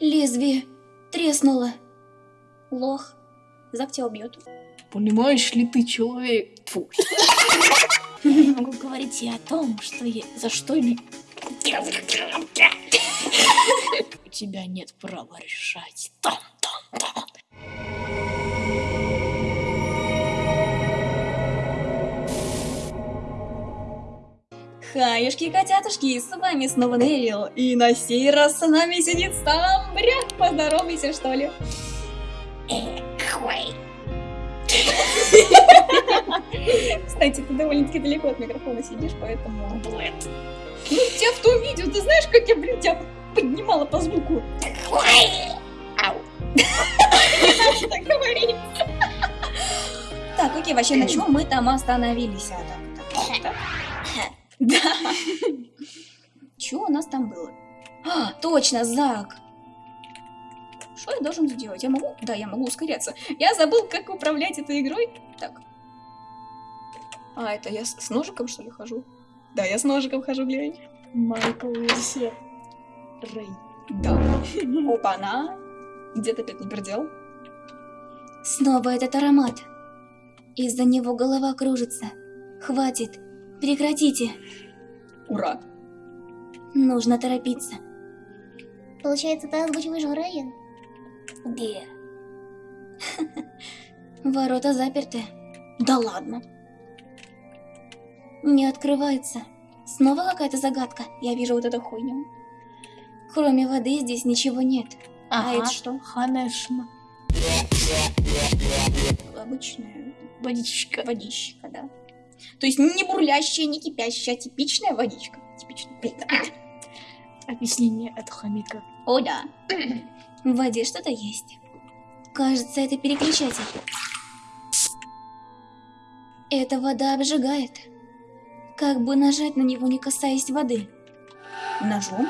Лезвие треснуло. Лох. Зак тебя убьет. Понимаешь ли ты, человек? Фу. Могу говорить и о том, что я... за что ли... У тебя нет права решать. Там, там, там. Хаюшки и котятушки, с вами снова Нерил, и на сей раз с нами сидит сам Бряк, поздоровайся что ли. Кстати, ты довольно-таки далеко от микрофона сидишь, поэтому... Ну, тебя в том видео, ты знаешь, как я, блин, тебя поднимала по звуку? Так говори. Так, окей, вообще, на чем мы там остановились? А, так, так, так. Да. Что у нас там было? А, точно, Зак. Что я должен сделать? Я могу? Да, я могу ускоряться. Я забыл, как управлять этой игрой. Так. А, это я с, с ножиком, что ли, хожу? Да, я с ножиком хожу, глянь. Майкл версия. Рэй. Да. Опа-на. Где ты опять не пердел? Снова этот аромат. Из-за него голова кружится. Хватит. Прекратите. Ура. Нужно торопиться. Получается, ты озвучиваешь Райан? Где? Ворота заперты. Да ладно. Не открывается. Снова какая-то загадка. Я вижу вот эту хуйню. Кроме воды здесь ничего нет. А это что? Конечно. Обычная Водичка. водичка, да. То есть не бурлящая, не кипящая, а типичная водичка. Типичная. Блин. Объяснение от хомяка. О, да. В воде что-то есть. Кажется, это переключатель. Эта вода обжигает. Как бы нажать на него, не касаясь воды? Ножом?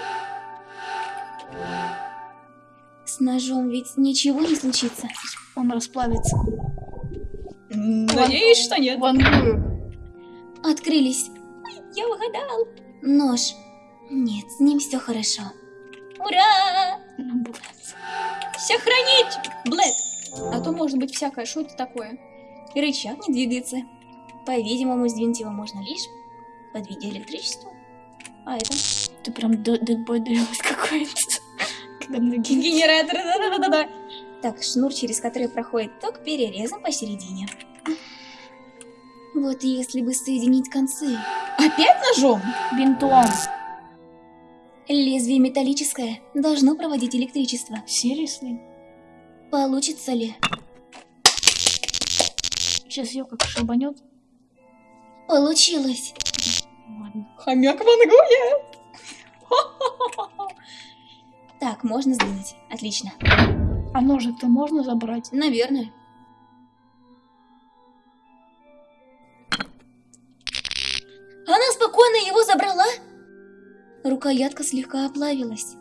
С ножом ведь ничего не случится. Он расплавится. Надеюсь, что нет. Вангую. Открылись. Я угадал. Нож. Нет, с ним все хорошо. Ура! Все хранить! Блэд! А то может быть всякое, что это такое? И рычаг не двигается. По-видимому, сдвинуть его можно лишь подведя электричество. А это? Ты прям дедбой даешь какой-то. Когда ноги... Генератор, да-да-да-да. Так, шнур, через который проходит ток, перерезан посередине. Вот если бы соединить концы. Опять ножом? Бинтом. Лезвие металлическое, должно проводить электричество. Серьезно? Получится ли? Сейчас ее как шибанет. Получилось. Ладно. Хомяк вангует. Так, можно сдвинуть. Отлично. А ножик-то можно забрать? Наверное. Рукоятка слегка оплавилась.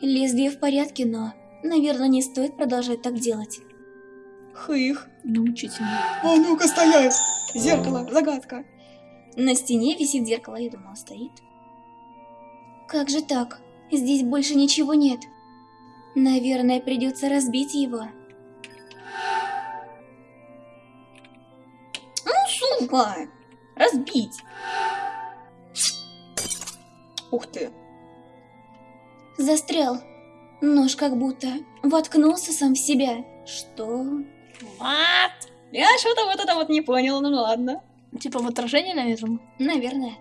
Лезвие в порядке, но, наверное, не стоит продолжать так делать. Хых. Научительно. А ну-ка стоять! Зеркало, загадка. На стене висит зеркало, я думала, стоит. Как же так? Здесь больше ничего нет. Наверное, придется разбить его. Ну, сука! Разбить! Ух ты! Застрял. Нож как будто воткнулся сам в себя. Что? What? Я что-то вот это вот не поняла, ну ладно. Типа в отражении, наверное? Наверное.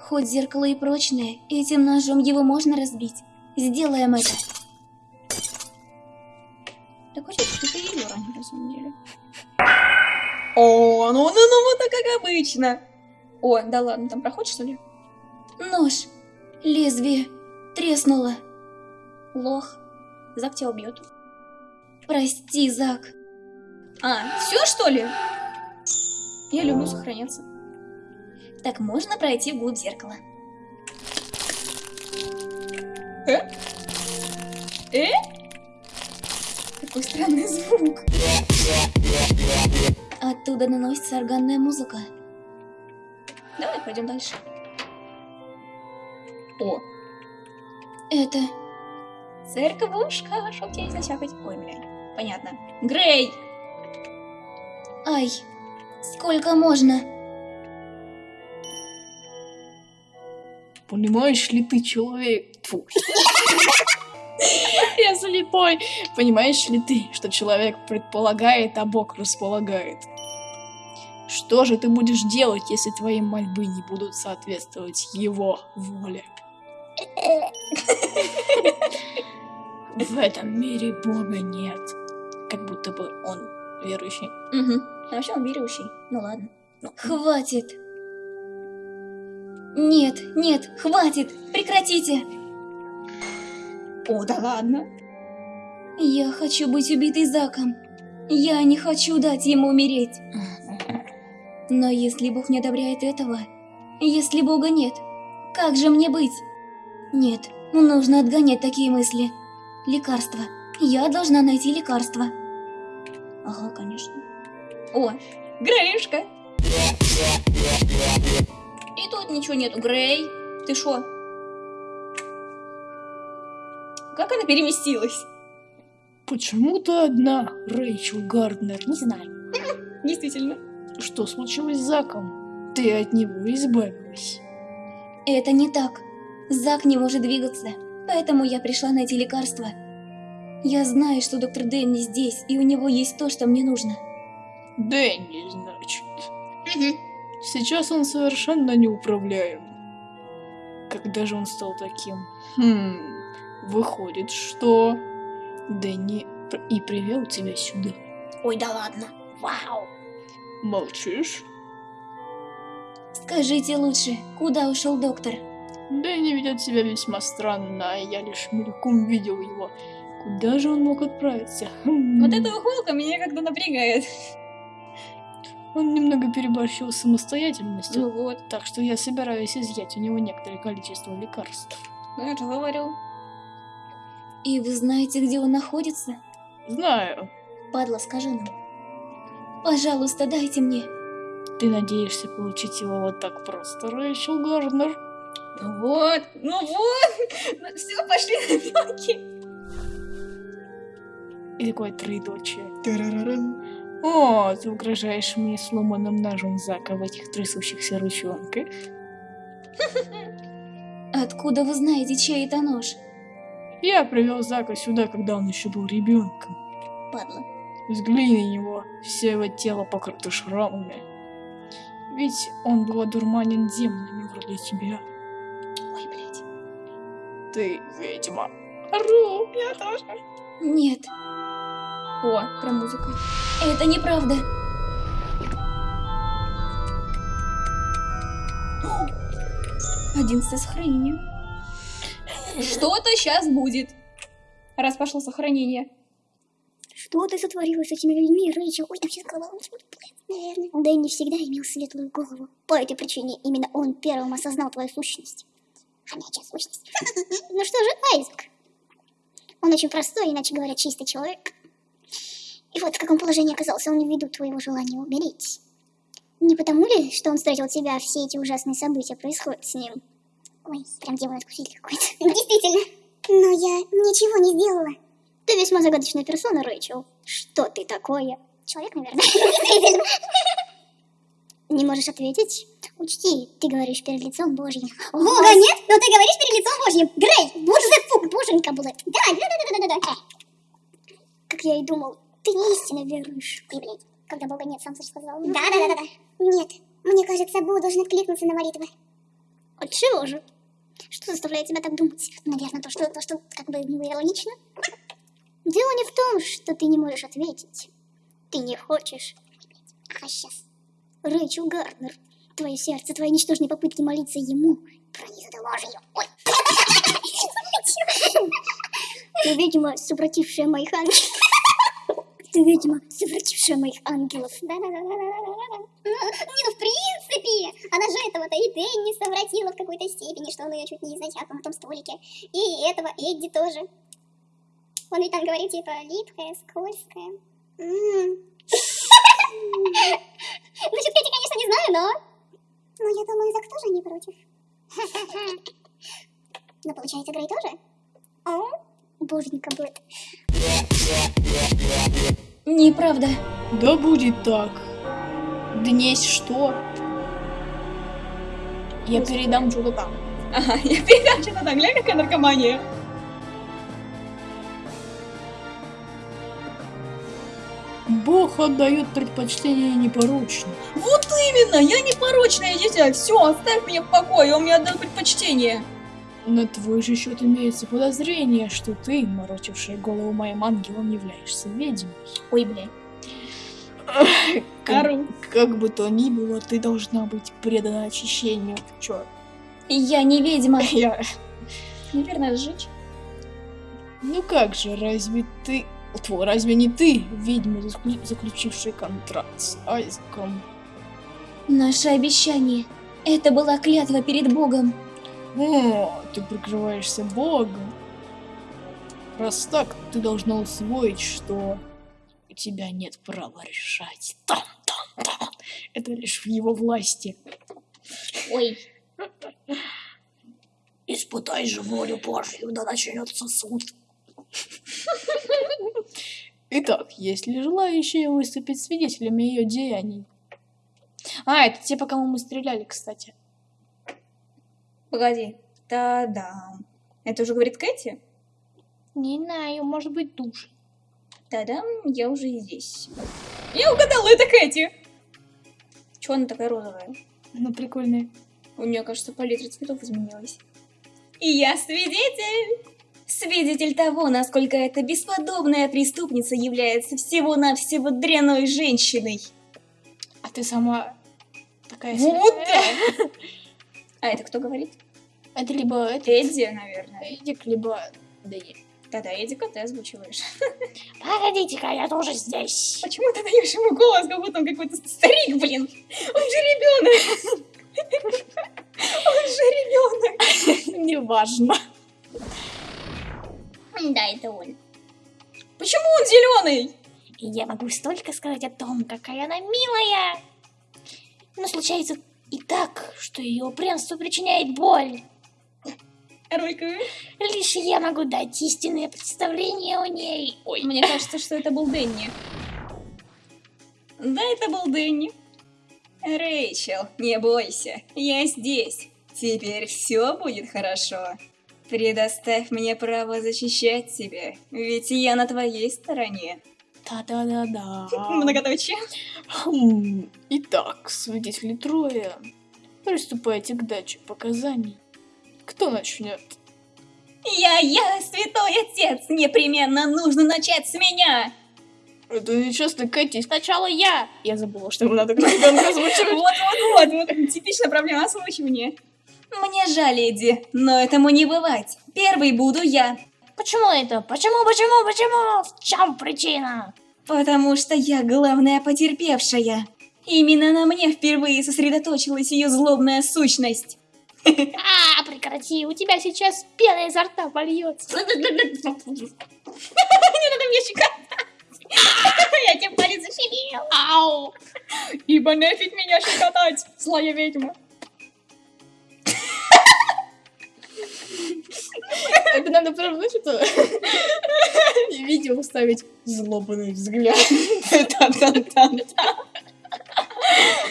Хоть зеркало и прочное, этим ножом его можно разбить. Сделаем это. Так хочет, что ты ее ранее, на самом деле. О, ну, ну, ну, вот так как обычно. О, да ладно, там проход, что ли? Нож. Лезвие. Треснуло. Лох. Зак тебя убьет. Прости, Зак. А, все что ли? Я люблю сохраняться. Так можно пройти вглубь зеркала. Э? Э? Какой странный звук. Оттуда наносится органная музыка. Давай пойдем дальше. О. Это Церковушка, чтоб тебя не зачахать. Ой, блядь. Понятно. Грей! Ай, сколько можно? Понимаешь ли ты, человек? Тьфу. Я слепой. Понимаешь ли ты, что человек предполагает, а Бог располагает? Что же ты будешь делать, если твои мольбы не будут соответствовать его воле? В этом мире Бога нет. Как будто бы он верующий. Угу. А вообще он верующий. Ну ладно. Хватит. Нет, нет, хватит, прекратите. О, да ладно. Я хочу быть убитой Заком. Я не хочу дать ему умереть. Но если Бог не одобряет этого, если Бога нет, как же мне быть? Нет, нужно отгонять такие мысли. Лекарство. Я должна найти лекарство. Ага, конечно. О, Греюшка. И тут ничего нету. Грей, ты шо? Как она переместилась? Почему ты одна, Рэйчел Гарднер? Не знаю. Действительно. Что случилось с Заком? Ты от него избавилась. Это не так. Зак не может двигаться, поэтому я пришла найти лекарство. Я знаю, что доктор Дэнни здесь, и у него есть то, что мне нужно. Дэнни, значит. Сейчас он совершенно неуправляем. Когда же он стал таким? Хм, выходит, что Дэнни и привел тебя сюда. Ой, да ладно. Вау. Молчишь? Скажите лучше, куда ушел доктор? Дэнни ведет себя весьма странно, а я лишь мельком видел его. Куда же он мог отправиться? Хм. Вот эта ухмылка меня как-то напрягает. Он немного переборщил с самостоятельностью, Ну вот. так что я собираюсь изъять у него некоторое количество лекарств. Ну я же говорю. И вы знаете, где он находится? Знаю, Падла, скажи нам. Пожалуйста, дайте мне. ты надеешься получить его вот так просто, Рэйчел Гарнер? Ну вот, ну вот. Ну все, пошли на белки. И такое троедочие. Тарарарам. О, ты угрожаешь мне сломанным ножом Зака в этих трясущихся ручонках. Откуда вы знаете, чей это нож? Я привел Зака сюда, когда он еще был ребенком. Падла. Взгляни на него, все его тело покрыто шрамами. Ведь он был одурманен демонами вроде тебя. Ты ведьма. Ору, я тоже. Нет, О, про музыку. это неправда. Одиннадцатое сохранение. Что-то сейчас будет. Раз пошло сохранение. Что ты сотворила с этими людьми, Рэйчел? Ой, сейчас голова Наверное. Дэнни всегда имел светлую голову. По этой причине именно он первым осознал твою сущность. Хомячья сущность. Ну что же, Айзек? Он очень простой, иначе говоря, чистый человек. И вот в каком положении оказался он ввиду твоего желания умереть. Не потому ли, что он встретил тебя, все эти ужасные события происходят с ним? Ой, прям демон-искуситель какой-то. Действительно. Но я ничего не сделала. Ты весьма загадочная персона, Рэйчел. Что ты такое? Человек, наверное. Не можешь ответить? Учти, ты говоришь перед лицом Божьим. Бога нет, но ты говоришь перед лицом Божьим. Грей, боже фук, боженька была. Да, да, да, да, да, да. Как я и думал, ты истинно веруешь. И, блядь, когда Бога нет, сам сказал. Да, да, да, да, да. Нет, мне кажется, Бог должен откликнуться на молитвы. От чего же? Что заставляет тебя так думать? Наверное, то, что, то, что как бы иронично. Дело не в том, что ты не можешь ответить. Ты не хочешь. А сейчас. Рэйчел Гарднер, твое сердце, твои ничтожные попытки молиться ему пронизаны ложью. Ой. Ты, видимо, совратившая моих ангелов. Ты, видимо, совратившая моих ангелов. Да-да-да-да-да-да. Не, ну в принципе, она же этого-то и Дэнни совратила в какой-то степени, что он ее чуть не изначально на том столике. И этого Эдди тоже. Он ведь там говорит, типа, липкая, скользкая. М. Насчет Кэти, конечно, не знаю, но... Ну, я думаю, Зак тоже не против. Но получается, Грей тоже? О? Боженька будет. Неправда. Да будет так. Днесь что? Я передам что-то там. Ага, я передам что-то там, глянь, какая наркомания. Бог отдает предпочтение непорочным. Вот именно, я непорочная дитя. Все, оставь меня в покое, он мне отдал предпочтение. На твой же счет имеется подозрение, что ты, морочившая голову моим ангелом, являешься ведьмой. Ой, бля. Как, Ору. как бы то ни было, ты должна быть предана очищению. Чё? Я не ведьма. Я... Наверное, сжечь. Ну как же, разве ты... Тьфу, разве не ты, ведьма, заклю- заключившая контракт с Айзеком? Наше обещание. Это была клятва перед Богом. О, ты прикрываешься Богом. Раз так, ты должна усвоить, что у тебя нет права решать. Там-там-там. Это лишь в его власти. Ой. Испытай же волю Божью, да начнется суд. Итак, есть ли желающие выступить свидетелями ее деяний? А, это те, по кому мы стреляли, кстати. Погоди. Та-дам. Это уже говорит Кэти? Не знаю, может быть, душ. Та-дам, я уже здесь. Я угадала, это Кэти. Чего она такая розовая? Ну, прикольная. У нее, кажется, палитра цветов изменилась. И я свидетель! Свидетель того, насколько эта бесподобная преступница является всего-навсего дряной женщиной. А ты сама такая Вот светлая. А это кто говорит? Это либо Эдди, наверное. Эдик, либо Дэнни. Да-да, Эдика ты озвучиваешь. Погодите-ка, я тоже здесь. Почему ты даешь ему голос, как будто он какой-то старик, блин? Он же ребенок! Он же ребенок! Неважно. Да, это он. Почему он зеленый? Я могу столько сказать о том, какая она милая. Но случается и так, что ее упрямство причиняет боль. Ролька, Лишь я могу дать истинное представление о ней. Ой, мне кажется, что это был Дэнни. Да, это был Дэнни. Рэйчел, не бойся, я здесь. Теперь все будет хорошо. Предоставь мне право защищать тебя, ведь я на твоей стороне. да-да-да-да. Многоточие. Хм, Итак, свидетели трое. Приступайте к даче показаний. Кто начнет? Я, я, святой отец, непременно нужно начать с меня. Это нечестно, Кэти. Сначала я. Я забыла, что ему надо ребенка озвучивать. Вот-вот-вот, вот типичная проблема озвучивания. Мне жаль, Эдди, но этому не бывать. Первый буду я, Почему это? Почему, почему, почему? В чем причина? потому что я главная потерпевшая. Именно на мне впервые сосредоточилась ее злобная сущность. А, прекрати, у тебя сейчас пена изо рта польется. Не надо мне щекотать. Я тебе палец защемил. Ау! Ибо нафиг меня щекотать, злая ведьма. Это надо прям, знаешь, это... Видео ставить злобный взгляд.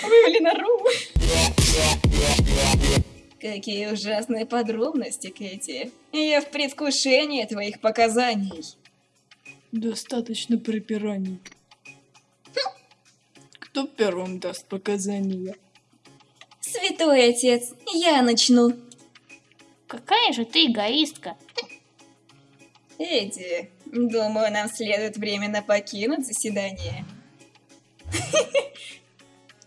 Вывели наружу. Какие ужасные подробности, Кэти. Я в предвкушении твоих показаний. Достаточно припираний. Кто первым даст показания? Святой отец, я начну. Какая же ты эгоистка. Эдди, думаю, нам следует временно покинуть заседание.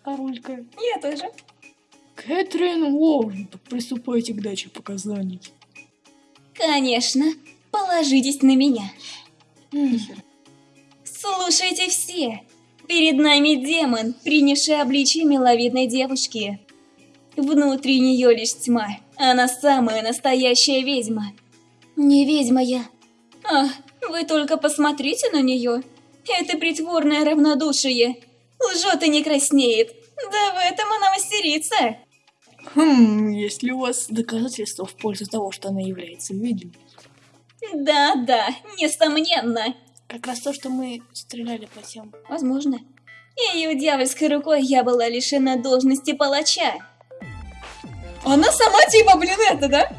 Королька. Я тоже. Кэтрин Уоррен, приступайте к даче показаний. Конечно, положитесь на меня. Слушайте все. Перед нами демон, принявший обличие миловидной девушки. Внутри нее лишь тьма. Она самая настоящая ведьма. Не ведьма я. Ах, вы только посмотрите на нее. Это притворное равнодушие. Лжет и не краснеет. Да в этом она мастерица. Хм, есть ли у вас доказательства в пользу того, что она является ведьмой? Да-да, несомненно. Как раз то, что мы стреляли по тем. Возможно. Ее дьявольской рукой я была лишена должности палача. Она сама типа, блин, это, да?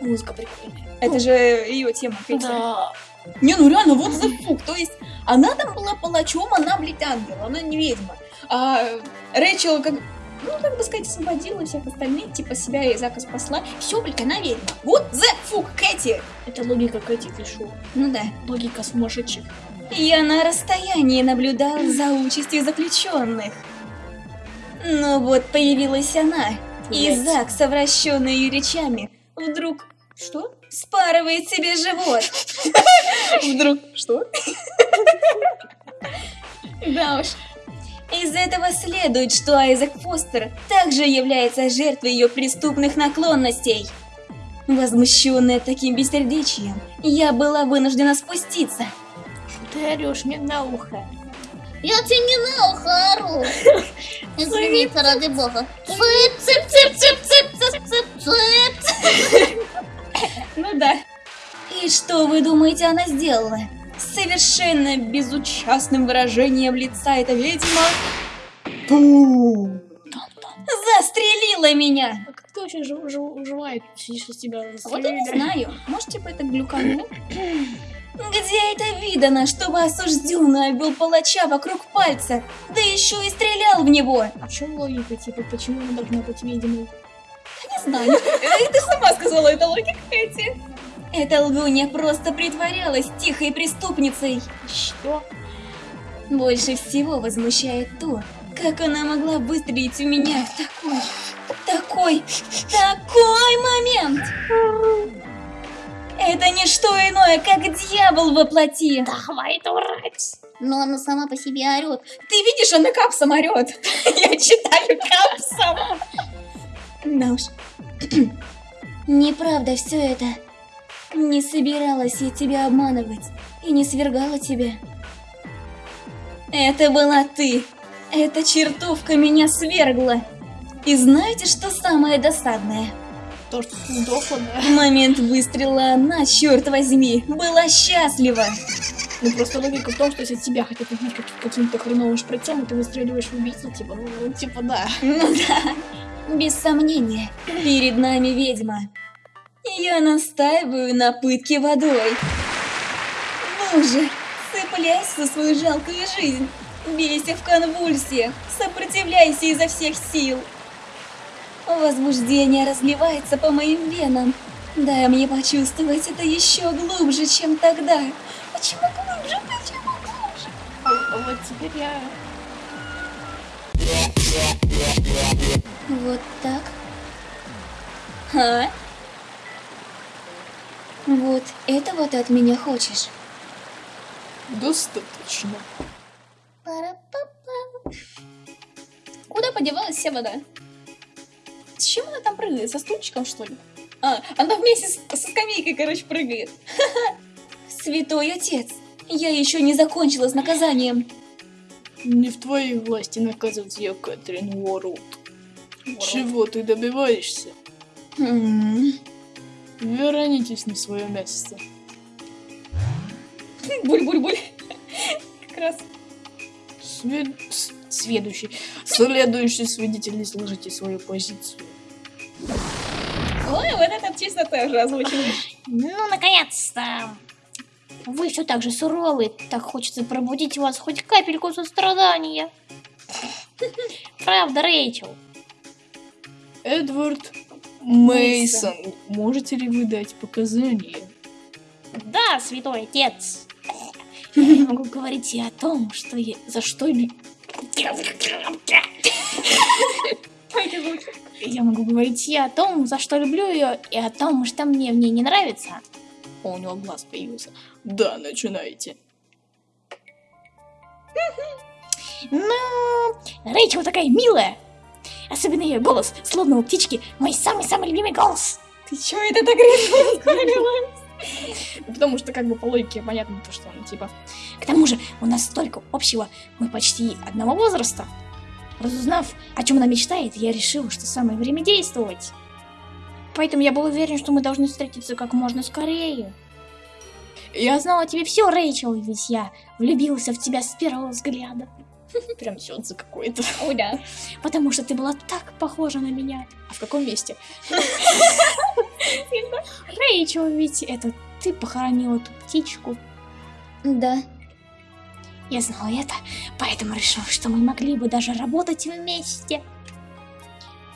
Музыка прикольная. Это же ее тема, Кэти. Да. Не, ну реально, вот за фук. То есть, она там была палачом, она, блядь, ангел, она не ведьма. А Рэйчел, как, ну, как бы сказать, освободила всех остальных, типа себя и Зака спасла. Все, блядь, она ведьма. Вот за фук, Кэти. Это логика Кэти Фишу. Ну да. Логика сумасшедших. Я на расстоянии наблюдал за участью заключенных. Но вот появилась она, и Блядь. Зак, совращенный ее речами, вдруг... Что? Спарывает себе живот. Вдруг... Что? Да уж. Из этого следует, что Айзек Фостер также является жертвой ее преступных наклонностей. Возмущенная таким бессердечием, я была вынуждена спуститься. Ты орешь мне на ухо? Я тебе не на ухо ору. Извините, ради бога. Цып, цып, цып, цып, цып, цып, цып, цып. Ну да. И что вы думаете, она сделала? С совершенно безучастным выражением лица эта ведьма Там-там. застрелила меня. А ты вообще сидишь из тебя Вот я не знаю, может типа это глюкануло? Где это видано, чтобы осужденный обвел палача вокруг пальца, да еще и стрелял в него? А в чем логика, типа, почему она должна быть ведьмой? Не знаю. Ты сама сказала, это логика Кэти. Эта лгунья просто притворялась тихой преступницей. Что? Больше всего возмущает то, как она могла выстрелить в меня в такой, такой, такой момент. Это не что иное, как дьявол во плоти. Хватит урать! Но она сама по себе орет. Ты видишь, она капсом орет. Я читаю капсом. Да уж. Неправда все это. Не собиралась я тебя обманывать и не свергала тебя. Это была ты. Эта чертовка меня свергла. И знаете, что самое досадное? То, что ты сдохла, да? В момент выстрела она, черт возьми, была счастлива. Ну просто логика в том, что если тебя хотят убить как- каким-то хреновым шприцом, и ты выстреливаешь в убийцу, типа, ну, ну, типа, да. Ну да, без сомнения, перед нами ведьма. Я настаиваю на пытке водой. Ну же, цепляйся за свою жалкую жизнь. Бейся в конвульсиях, сопротивляйся изо всех сил. Возбуждение разливается по моим венам. Дай мне почувствовать это еще глубже, чем тогда. Почему глубже? Почему глубже? А, вот теперь я... Вот так. А? Вот этого ты от меня хочешь. Достаточно. Куда подевалась вся вода? Там прыгает? Со стульчиком, что ли? А, она вместе с- со скамейкой, короче, прыгает. Святой отец, я еще не закончила с наказанием. Не в твоей власти наказывать я, Кэтрин Уорлд. Чего ты добиваешься? Вернитесь на свое место. Буль-буль-буль. Как раз. Свед... Следующий. Следующий свидетель, изложите свою позицию. Ой, вот это честно тоже озвучено. Ну, наконец-то. Вы все так же суровы, так хочется пробудить в вас хоть капельку сострадания. Правда, Рэйчел? Эдвард Мейсон, можете ли вы дать показания? Да, святой отец. Я могу говорить и о том, что я... За что ли... Я могу говорить и о том, за что люблю ее, и о том, что мне в ней не нравится. О, у него глаз появился. Да, начинайте. Ну, Рэйчел такая милая. Особенно ее голос, словно у птички, мой самый-самый любимый голос. Ты чё это так резко Потому что, как бы, по логике понятно, то, что он, типа, К тому же у нас столько общего, мы почти одного возраста. Разузнав, о чем она мечтает, я решил, что самое время действовать. Поэтому я был уверен, что мы должны встретиться как можно скорее. Я знал о тебе все, Рэйчел, ведь я влюбился в тебя с первого взгляда. Прям сёдзе какой-то. Ой, да. Потому что ты была так похожа на меня. А в каком месте? Рэйчел, ведь это ты похоронила ту птичку. Да. Я знала это, поэтому решил, что мы могли бы даже работать вместе.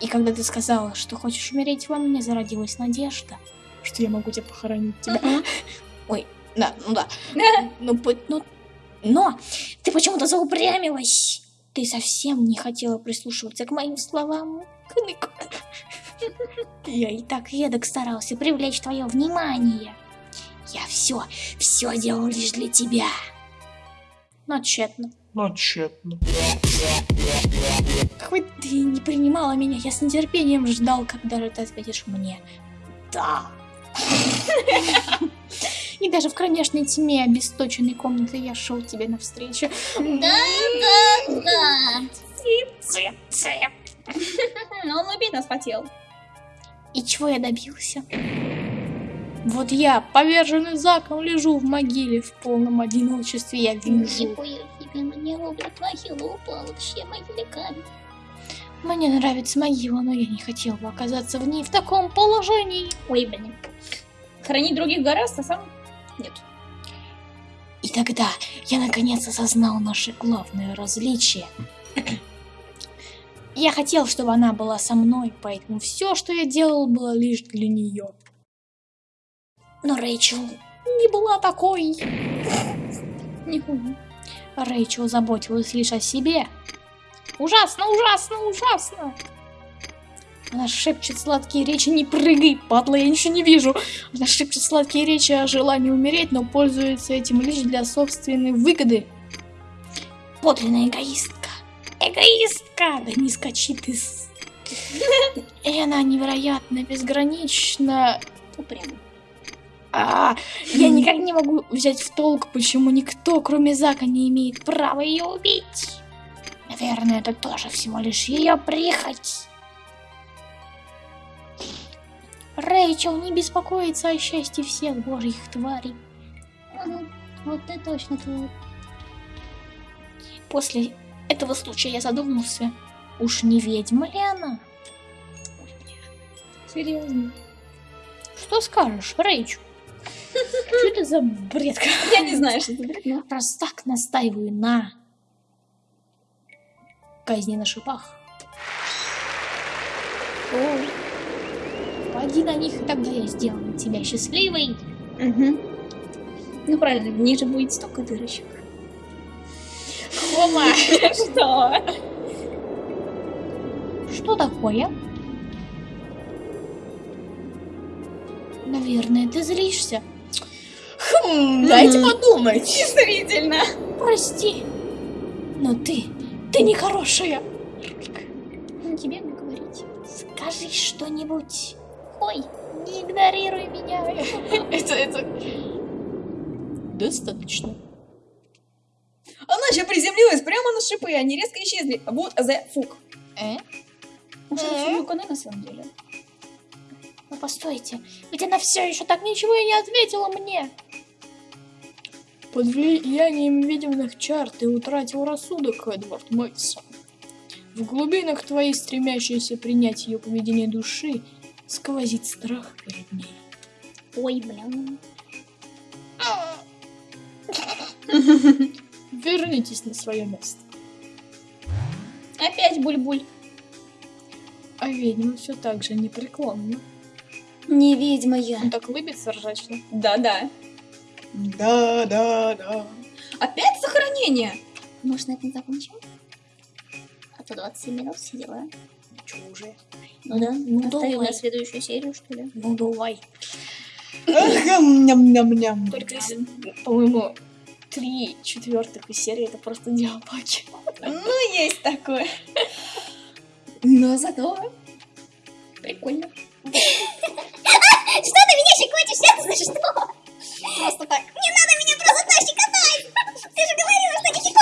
И когда ты сказала, что хочешь умереть во мне, зародилась надежда, что я могу тебя похоронить тебя. Ой, да, ну да. Ну, ну, но ты почему-то заупрямилась. Ты совсем не хотела прислушиваться к моим словам. Я и так едок старался привлечь твое внимание. Я все, все делал лишь для тебя. Но тщетно. Но тщетно. Хоть ты не принимала меня, я с нетерпением ждал, когда же ты ответишь мне «Да». И даже в кромешной тьме обесточенной комнаты я шел тебе навстречу. Да, да, да. Цеп, цеп. Но он убить нас хотел. И чего я добился? Вот я, поверженный заком, лежу в могиле в полном одиночестве. Я вижу. Могила вообще. Мне нравится могила, но я не хотел бы оказаться в ней в таком положении. Ой, блин. Хранить других гораздо, а сам нет. И тогда я наконец осознал наше главное различие. Я хотел, чтобы она была со мной, поэтому все, что я делал, было лишь для нее. Но Рэйчел не была такой. Рэйчел заботилась лишь о себе. Ужасно, ужасно, ужасно. Она шепчет сладкие речи, не прыгай, падла, я ничего не вижу. Она шепчет сладкие речи о желании умереть, но пользуется этим лишь для собственной выгоды. Подлинная эгоистка. Эгоистка! Да не скачи ты. И она невероятно, безгранично... Упрямо. А, я никак не могу взять в толк, почему никто, кроме Зака, не имеет права ее убить. Наверное, это тоже всего лишь ее прихоть. Рэйчел не беспокоится о счастье всех божьих тварей. Вот ты точно твой. После этого случая я задумался, уж не ведьма ли она? Серьезно. Что скажешь, Рэйчел? Что это за бред? Я не знаю, что это будет, но... Раз так настаиваю на казни на шипах. О, Поди на них, и тогда я сделаю тебя счастливой. Мгм. Ну правильно, в ней же будет столько дырочек. Хома! Что? Что такое? Наверное, ты злишься. Хм, дайте подумать. Действительно. Прости, но ты, ты нехорошая. Тебе мне говорить. Скажи что-нибудь. Ой, Не игнорируй меня. Это, это... Достаточно. Она еще приземлилась прямо на шипы, они резко исчезли. Вот the fuck. Э? Это Э? Фумико на самом деле? Ну постойте, ведь она все еще так ничего и не ответила мне. Под влиянием видимых чар ты утратил рассудок, Эдвард Мейсон. В глубинах твоей стремящейся принять ее поведение души сквозит страх перед ней. ой, блин. Вернитесь на свое место. Опять буль-буль. А ведьма все так же непреклонна. Не ведьма я. Он так улыбится ржачно. Да-да. Да, да, да. Опять сохранение? Может, на этом закончим? А то 27 минут все дела. Чего уже? Ну да, Ну оставим давай. на следующую серию, что ли? Ну давай. Ням-ням-ням. Только, если, по-моему, три четвертых из серии это просто диалоги. Ну, есть такое. Но зато прикольно. Что ты меня щекотишь? Это за что? Просто так. Не надо меня просто так щекотать! Ты же говорила, что не щекочешь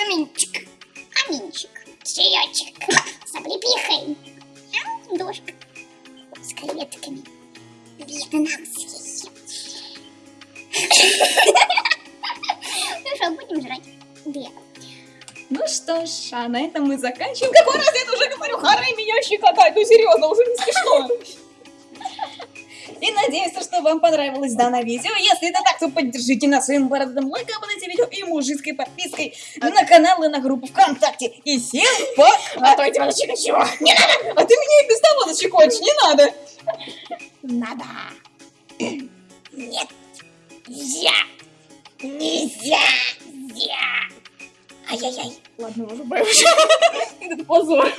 Каменчик. Каменчик. Чаечек. С облепихой. Дошка. С креветками. Ну что, будем жрать? Две. Ну что ж, а на этом мы заканчиваем. Какой раз я это уже говорю? Харай меня щекотать. Ну серьезно, уже не смешно. И надеюсь, что вам понравилось данное видео. Если это так, то поддержите нас своим бородатым лайком под этим видео и мужицкой подпиской на канал и на группу ВКонтакте. И всем пока! А то я тебя зачекачу. Не надо! А ты меня и без того зачекочешь, не надо! Надо. Нет. Я. Нельзя. Я. Ай-яй-яй. Ладно, уже боюсь. Это позор.